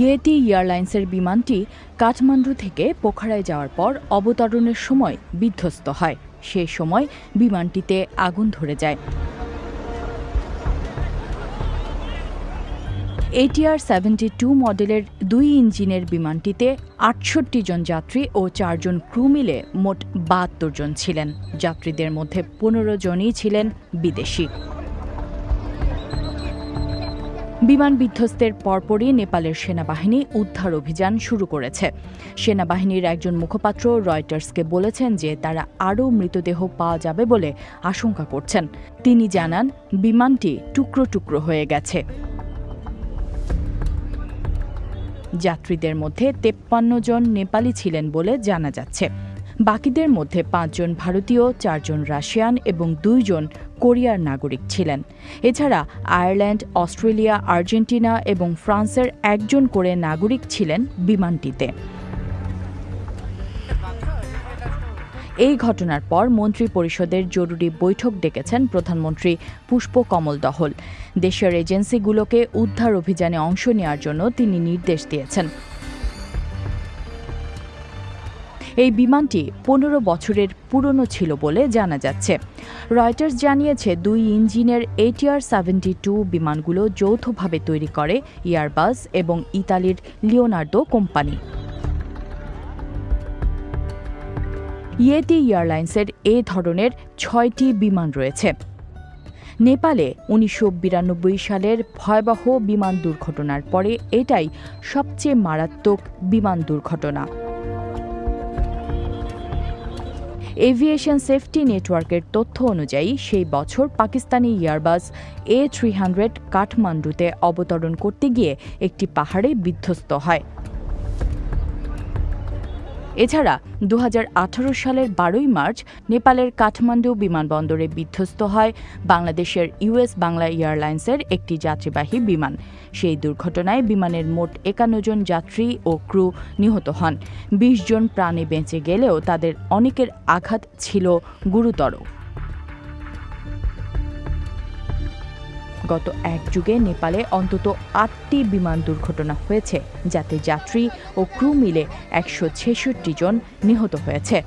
Yeti এয়ারলাইন্সের বিমানটি কাঠমান্ডু থেকে পোখরায় যাওয়ার পর অবতরণের সময় বিধ্বস্ত হয়। সেই সময় বিমানটিতে আগুন ধরে যায়। এটিআর সেভেন্টি টু মডেলের দুই ইঞ্জিনের বিমানটিতে আটষট্টি জন যাত্রী ও চারজন ক্রু মিলে মোট বাহাত্তর জন ছিলেন। যাত্রীদের মধ্যে পনেরো জনই ছিলেন বিদেশি। বিমান বিধ্বস্তের পরপরই নেপালের সেনাবাহিনী উদ্ধার অভিযান শুরু করেছে। সেনাবাহিনীর একজন মুখপাত্র রয়টার্সকে বলেছেন যে তারা আরও মৃতদেহ পাওয়া যাবে বলে আশঙ্কা করছেন। তিনি জানান, বিমানটি টুকরো টুকরো হয়ে গেছে। যাত্রীদের মধ্যে তেপ্পান্ন জন নেপালি ছিলেন বলে জানা যাচ্ছে। বাকিদের মধ্যে পাঁচজন ভারতীয়, চারজন রাশিয়ান এবং দুইজন কোরিয়ার নাগরিক ছিলেন। এছাড়া আয়ারল্যান্ড, অস্ট্রেলিয়া, আর্জেন্টিনা এবং ফ্রান্সের একজন করে নাগরিক ছিলেন বিমানটিতে। এই ঘটনার পর মন্ত্রী পরিষদের জরুরি বৈঠক ডেকেছেন প্রধানমন্ত্রী পুষ্প কমল দহল। দেশের এজেন্সিগুলোকে উদ্ধার অভিযানে অংশ নেওয়ার জন্য তিনি নির্দেশ দিয়েছেন। এই বিমানটি পনেরো বছরের পুরনো ছিল বলে জানা যাচ্ছে। রয়টার্স জানিয়েছে, দুই ইঞ্জিনের এটিআর সেভেন্টি টু বিমানগুলো যৌথভাবে তৈরি করে ইয়ারবাস এবং ইতালির লিওনার্দো কোম্পানি। ইয়েতি এয়ারলাইন্সের এ ধরনের ছয়টি বিমান রয়েছে। নেপালে উনিশশো বিরানব্বই সালের ভয়াবহ বিমান দুর্ঘটনার পরে এটাই সবচেয়ে মারাত্মক বিমান দুর্ঘটনা। এভিয়েশন সেফটি নেটওয়ার্কের তথ্য অনুযায়ী, সেই বছর Pakistani Airbus A three hundred কাঠমান্ডুতে অবতরণ করতে গিয়ে একটি পাহাড়ে বিধ্বস্ত হয়। এছাড়া দু হাজার আঠারো সালের বারোই মার্চ নেপালের কাঠমান্ডু বিমানবন্দরে বিধ্বস্ত হয় বাংলাদেশের ইউএস বাংলা এয়ারলাইন্সের একটি যাত্রীবাহী বিমান। সেই দুর্ঘটনায় বিমানের মোট একান্ন জন যাত্রী ও ক্রু নিহত হন। বিশ জন প্রাণে বেঁচে গেলেও তাদের অনেকের আঘাত ছিল গুরুতর। গত এক যুগে নেপালে অন্তত আটটি বিমান দুর্ঘটনা হয়েছে, যাতে যাত্রী ও ক্রু মিলে একশো ছেষট্টি জন নিহত হয়েছে।